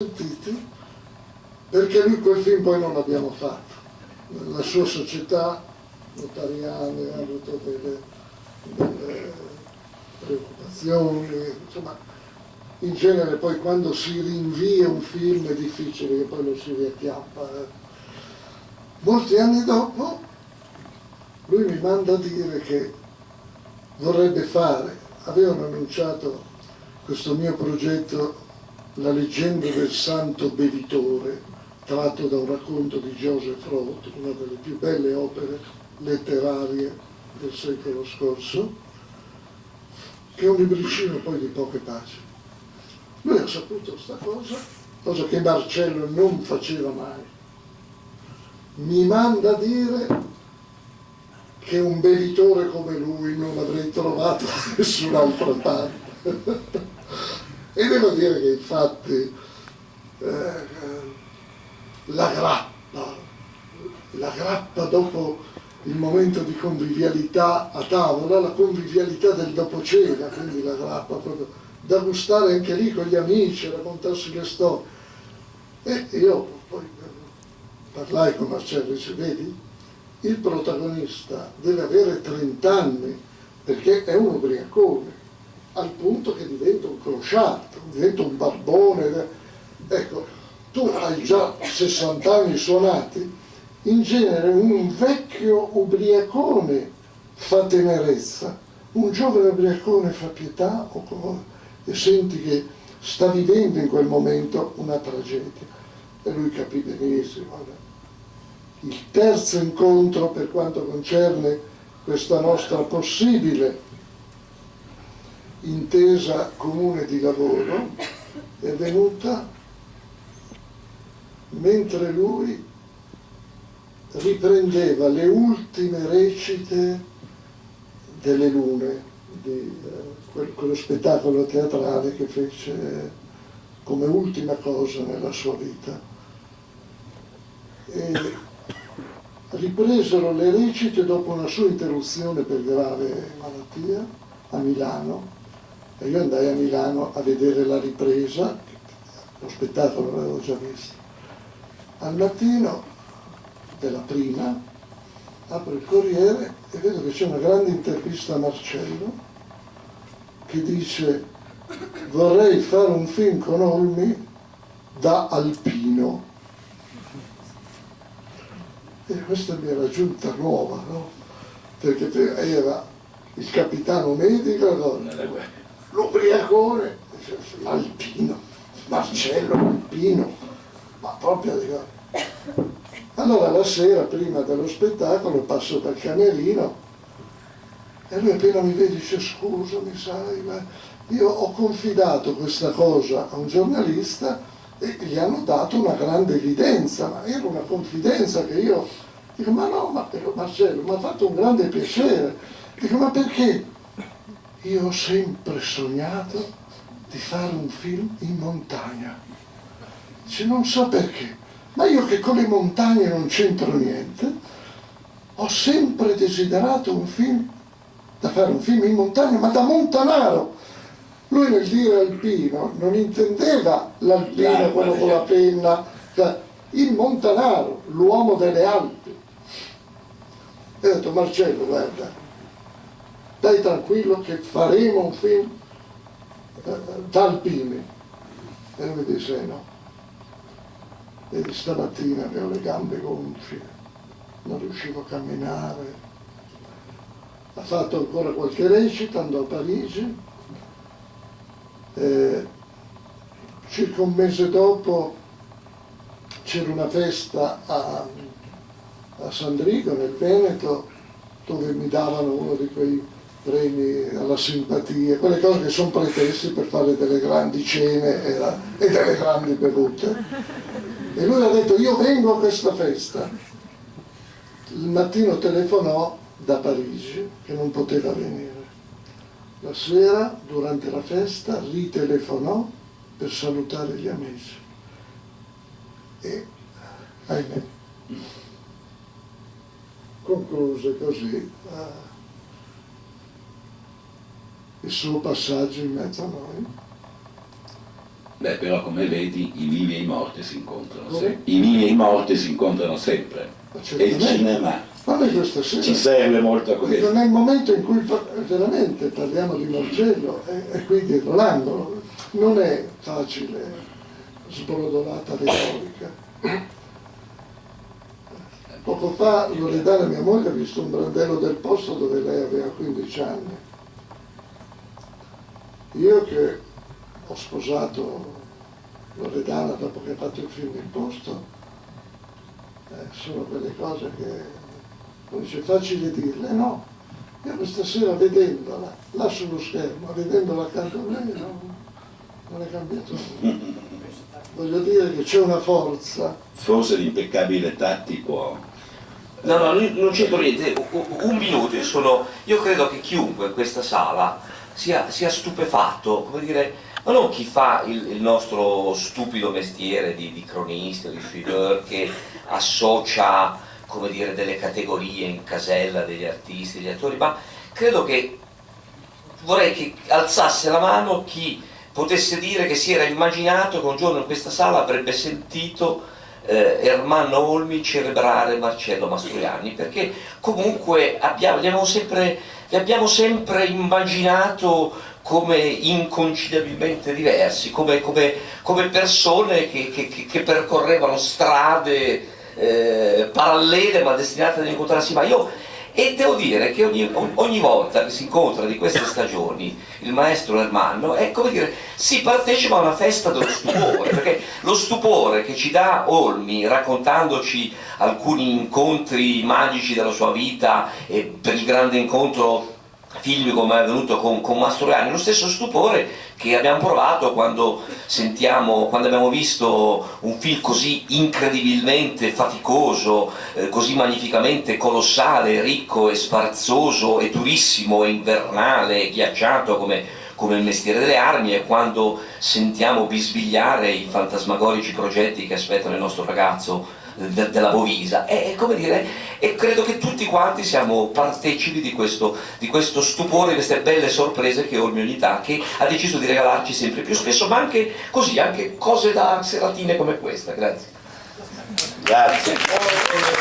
sentiti perché lui quel film poi non l'abbiamo fatto. La sua società notariale ha avuto delle, delle preoccupazioni, insomma, in genere poi quando si rinvia un film è difficile che poi lo si riacchiappa. Eh. Molti anni dopo lui mi manda a dire che vorrebbe fare, avevano annunciato questo mio progetto La leggenda del santo bevitore, tratto da un racconto di Joseph Roth, una delle più belle opere letterarie del secolo scorso, che è un libricino poi di poche pagine. Lui ha saputo questa cosa, cosa che Marcello non faceva mai. Mi manda a dire che un bevitore come lui non avrei trovato da nessun'altra parte. E devo dire che infatti eh, la grappa, la grappa dopo il momento di convivialità a tavola, la convivialità del dopo cena, quindi la grappa proprio da gustare anche lì con gli amici, raccontarsi le storie. E io poi parlai con Marcello e dice, vedi, il protagonista deve avere 30 anni perché è un ubriacone, al punto che diventa un crociato, diventa un barbone. Ecco, tu hai già 60 anni suonati, in genere un vecchio ubriacone fa tenerezza, un giovane ubriacone fa pietà e senti che sta vivendo in quel momento una tragedia. E lui capì benissimo. Il terzo incontro per quanto concerne questa nostra possibile intesa comune di lavoro è venuta mentre lui riprendeva le ultime recite delle lune di eh, quello spettacolo teatrale che fece come ultima cosa nella sua vita. E ripresero le recite dopo una sua interruzione per grave malattia a Milano e io andai a Milano a vedere la ripresa, lo spettacolo l'avevo già visto. Al mattino della prima apro il Corriere e vedo che c'è una grande intervista a Marcello che dice vorrei fare un film con Olmi da alpino. E questa mi era giunta nuova, no? Perché era il capitano medico, l'ubriacone, l'alpino, Marcello Alpino, ma proprio. Allora la sera, prima dello spettacolo, passo dal camerino e lui appena mi vede dice scusami, sai, ma io ho confidato questa cosa a un giornalista e gli hanno dato una grande evidenza, ma era una confidenza che io dico ma no, ma Marcello, mi ha fatto un grande piacere. Dico ma perché? Io ho sempre sognato di fare un film in montagna. Dice non so perché, ma io che con le montagne non c'entro niente, ho sempre desiderato un film da fare un film in montagna, ma da montanaro. Lui nel dire alpino non intendeva l'alpino, quello con la penna, cioè il montanaro, l'uomo delle Alpi. E ho detto Marcello, guarda, dai tranquillo che faremo un film eh, da alpini. E lui disse no. E stamattina avevo le gambe gonfie, non riuscivo a camminare, ha fatto ancora qualche recita, andò a Parigi, eh, circa un mese dopo c'era una festa a, a Sandrigo nel Veneto dove mi davano uno di quei premi alla simpatia, quelle cose che sono pretesti per fare delle grandi cene e delle grandi bevute. E lui ha detto io vengo a questa festa. Il mattino telefonò da Parigi che non poteva venire. La sera, durante la festa, ritelefonò per salutare gli amici. E, ahimè, concluse così eh, il suo passaggio in mezzo a noi. Beh, però come vedi i vivi e i morti si incontrano sempre. I vivi e i morti si incontrano sempre. E il cinema ci serve molto a questo. Nel momento in cui veramente parliamo di Marcello, è, è qui dietro l'angolo, non è facile, sbrodolata retorica. Poco fa Loredana, mia moglie, ha visto un brandello del posto dove lei aveva 15 anni. Io che ho sposato Loredana dopo che ha fatto il film Il Posto, eh, sono quelle cose che non dice facile dirle, no. Io questa sera vedendola, là sullo schermo, vedendola accanto a me, no, non è cambiato nulla. Voglio dire che c'è una forza. Forse l'impeccabile tattico No, no, non c'entro niente, un minuto, sono, io credo che chiunque in questa sala sia, sia stupefatto, come dire, ma non chi fa il, il nostro stupido mestiere di, di cronista, di figure, che associa, come dire, delle categorie in casella degli artisti, degli attori, ma credo che vorrei che alzasse la mano chi potesse dire che si era immaginato che un giorno in questa sala avrebbe sentito eh, Ermanno Olmi celebrare Marcello Mastroianni perché comunque abbiamo, li, abbiamo sempre, li abbiamo sempre immaginato come inconciliabilmente diversi, come, come, come persone che, che, che, percorrevano strade eh, parallele ma destinate ad incontrarsi, ma io e devo dire che ogni, ogni, volta che si incontra di queste stagioni il maestro Ermanno è come dire si partecipa a una festa dello stupore perché lo stupore che ci dà Olmi raccontandoci alcuni incontri magici della sua vita e per il grande incontro film come è avvenuto con, con Mastroianni, lo stesso stupore che abbiamo provato quando, sentiamo, quando abbiamo visto un film così incredibilmente faticoso, eh, così magnificamente colossale, ricco e sfarzoso e durissimo e invernale e ghiacciato come come il mestiere delle armi e quando sentiamo bisbigliare i fantasmagorici progetti che aspettano il nostro ragazzo de, della Bovisa e, come dire, e credo che tutti quanti siamo partecipi di questo, di questo stupore, di queste belle sorprese che Olmi Unità che ha deciso di regalarci sempre più spesso, ma anche così, anche cose da seratine come questa. Grazie. Grazie.